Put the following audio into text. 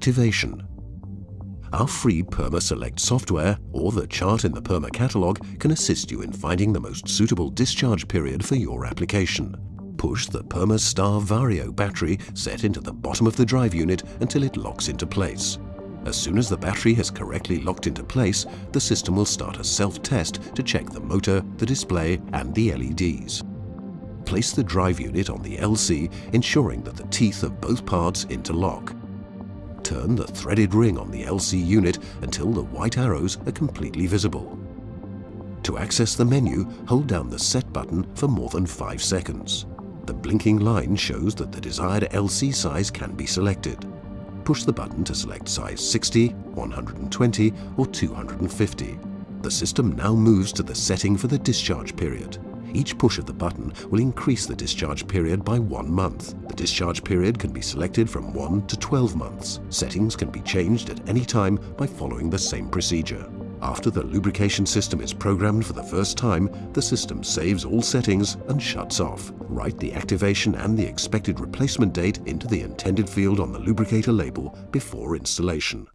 activation. Our free Perma Select software or the chart in the Perma catalogue can assist you in finding the most suitable discharge period for your application. Push the Perma Star Vario battery set into the bottom of the drive unit until it locks into place. As soon as the battery has correctly locked into place, the system will start a self-test to check the motor, the display and the LEDs. Place the drive unit on the LC, ensuring that the teeth of both parts interlock turn the threaded ring on the LC unit until the white arrows are completely visible. To access the menu, hold down the Set button for more than 5 seconds. The blinking line shows that the desired LC size can be selected. Push the button to select size 60, 120 or 250. The system now moves to the setting for the discharge period. Each push of the button will increase the discharge period by one month. The discharge period can be selected from 1 to 12 months. Settings can be changed at any time by following the same procedure. After the lubrication system is programmed for the first time, the system saves all settings and shuts off. Write the activation and the expected replacement date into the intended field on the lubricator label before installation.